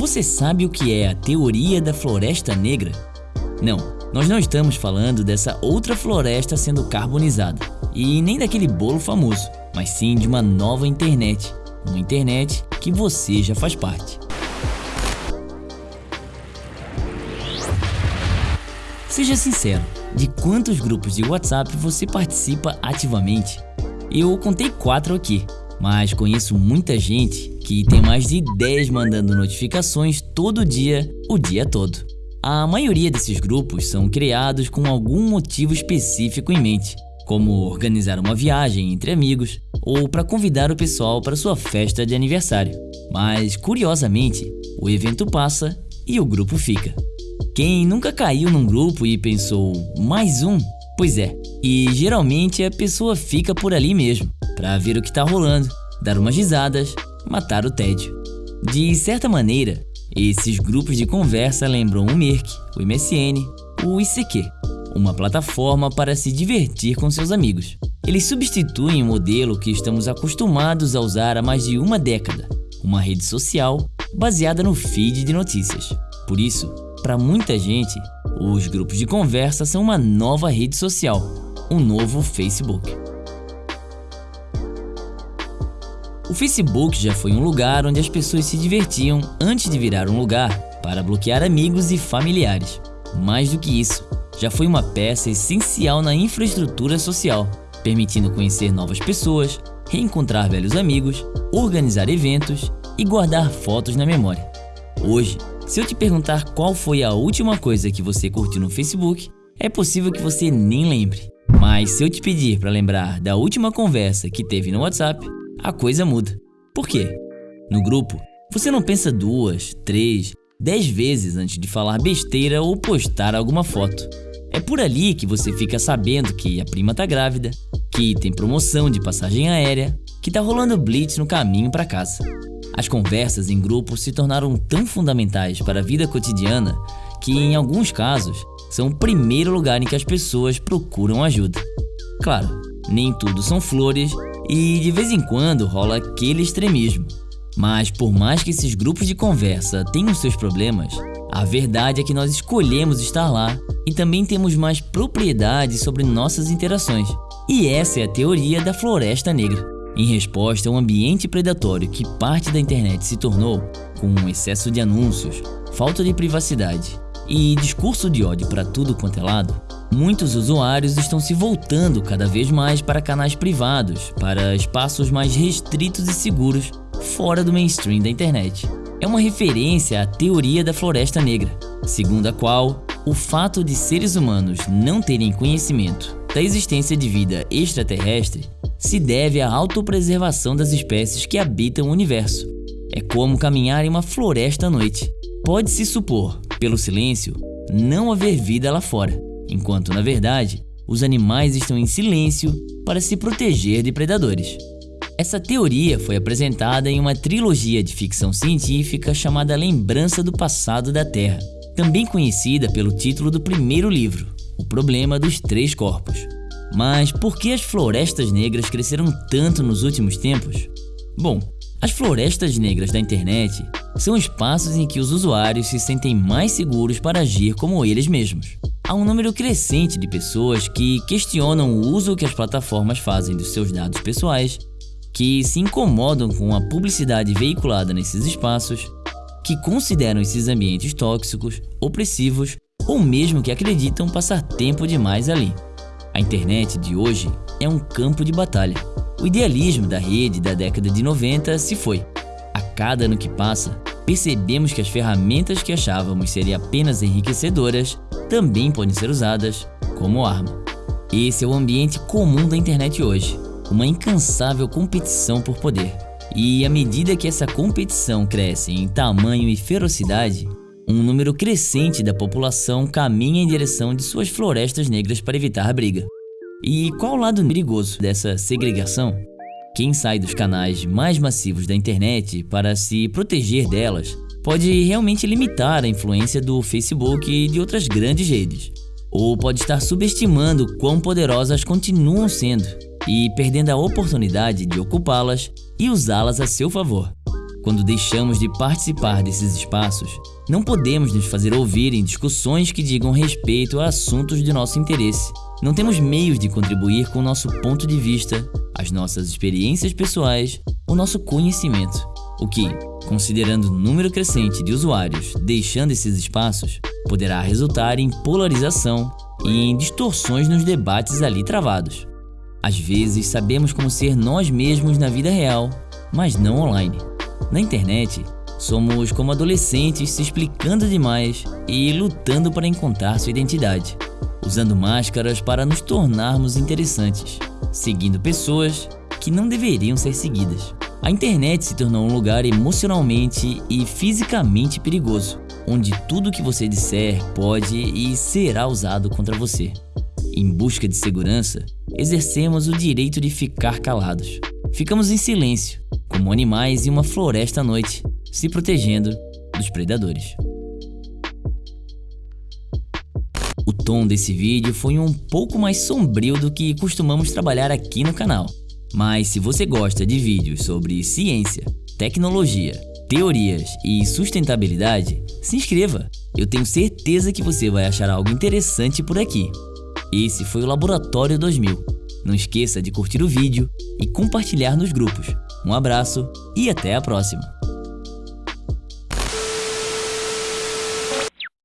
Você sabe o que é a teoria da floresta negra? Não, nós não estamos falando dessa outra floresta sendo carbonizada e nem daquele bolo famoso, mas sim de uma nova internet, uma internet que você já faz parte. Seja sincero, de quantos grupos de WhatsApp você participa ativamente? Eu contei quatro aqui, mas conheço muita gente que tem mais de 10 mandando notificações todo dia, o dia todo. A maioria desses grupos são criados com algum motivo específico em mente, como organizar uma viagem entre amigos ou para convidar o pessoal para sua festa de aniversário. Mas, curiosamente, o evento passa e o grupo fica. Quem nunca caiu num grupo e pensou, mais um? Pois é, e geralmente a pessoa fica por ali mesmo, para ver o que tá rolando, dar umas risadas, matar o tédio. De certa maneira, esses grupos de conversa lembram o Merck, o MSN, o ICQ, uma plataforma para se divertir com seus amigos. Eles substituem o modelo que estamos acostumados a usar há mais de uma década, uma rede social baseada no feed de notícias. Por isso, para muita gente, os grupos de conversa são uma nova rede social, um novo Facebook. O Facebook já foi um lugar onde as pessoas se divertiam antes de virar um lugar para bloquear amigos e familiares. Mais do que isso, já foi uma peça essencial na infraestrutura social, permitindo conhecer novas pessoas, reencontrar velhos amigos, organizar eventos e guardar fotos na memória. Hoje, se eu te perguntar qual foi a última coisa que você curtiu no Facebook, é possível que você nem lembre. Mas se eu te pedir para lembrar da última conversa que teve no WhatsApp, a coisa muda. Por quê? No grupo, você não pensa duas, três, dez vezes antes de falar besteira ou postar alguma foto. É por ali que você fica sabendo que a prima tá grávida, que tem promoção de passagem aérea, que tá rolando blitz no caminho para casa. As conversas em grupo se tornaram tão fundamentais para a vida cotidiana que, em alguns casos, são o primeiro lugar em que as pessoas procuram ajuda. Claro, nem tudo são flores e de vez em quando rola aquele extremismo. Mas por mais que esses grupos de conversa tenham seus problemas, a verdade é que nós escolhemos estar lá e também temos mais propriedade sobre nossas interações. E essa é a teoria da floresta negra. Em resposta a um ambiente predatório que parte da internet se tornou, com um excesso de anúncios, falta de privacidade e discurso de ódio para tudo quanto é lado, muitos usuários estão se voltando cada vez mais para canais privados, para espaços mais restritos e seguros fora do mainstream da internet. É uma referência à teoria da floresta negra, segundo a qual o fato de seres humanos não terem conhecimento da existência de vida extraterrestre se deve à autopreservação das espécies que habitam o universo. É como caminhar em uma floresta à noite. Pode-se supor pelo silêncio, não haver vida lá fora, enquanto na verdade os animais estão em silêncio para se proteger de predadores. Essa teoria foi apresentada em uma trilogia de ficção científica chamada Lembrança do Passado da Terra, também conhecida pelo título do primeiro livro, O Problema dos Três Corpos. Mas por que as florestas negras cresceram tanto nos últimos tempos? Bom, as florestas negras da internet são espaços em que os usuários se sentem mais seguros para agir como eles mesmos. Há um número crescente de pessoas que questionam o uso que as plataformas fazem dos seus dados pessoais, que se incomodam com a publicidade veiculada nesses espaços, que consideram esses ambientes tóxicos, opressivos ou mesmo que acreditam passar tempo demais ali. A internet de hoje é um campo de batalha o idealismo da rede da década de 90 se foi. A cada ano que passa, percebemos que as ferramentas que achávamos serem apenas enriquecedoras também podem ser usadas como arma. Esse é o ambiente comum da internet hoje, uma incansável competição por poder. E à medida que essa competição cresce em tamanho e ferocidade, um número crescente da população caminha em direção de suas florestas negras para evitar a briga. E qual o lado perigoso dessa segregação? Quem sai dos canais mais massivos da internet para se proteger delas pode realmente limitar a influência do Facebook e de outras grandes redes, ou pode estar subestimando quão poderosas continuam sendo e perdendo a oportunidade de ocupá-las e usá-las a seu favor. Quando deixamos de participar desses espaços, não podemos nos fazer ouvir em discussões que digam respeito a assuntos de nosso interesse. Não temos meios de contribuir com o nosso ponto de vista, as nossas experiências pessoais, o nosso conhecimento. O que, considerando o número crescente de usuários deixando esses espaços, poderá resultar em polarização e em distorções nos debates ali travados. Às vezes sabemos como ser nós mesmos na vida real, mas não online. Na internet, somos como adolescentes se explicando demais e lutando para encontrar sua identidade, usando máscaras para nos tornarmos interessantes, seguindo pessoas que não deveriam ser seguidas. A internet se tornou um lugar emocionalmente e fisicamente perigoso, onde tudo que você disser pode e será usado contra você. Em busca de segurança, exercemos o direito de ficar calados. Ficamos em silêncio, como animais em uma floresta à noite, se protegendo dos predadores. O tom desse vídeo foi um pouco mais sombrio do que costumamos trabalhar aqui no canal. Mas se você gosta de vídeos sobre ciência, tecnologia, teorias e sustentabilidade, se inscreva. Eu tenho certeza que você vai achar algo interessante por aqui. Esse foi o Laboratório 2000. Não esqueça de curtir o vídeo e compartilhar nos grupos. Um abraço e até a próxima!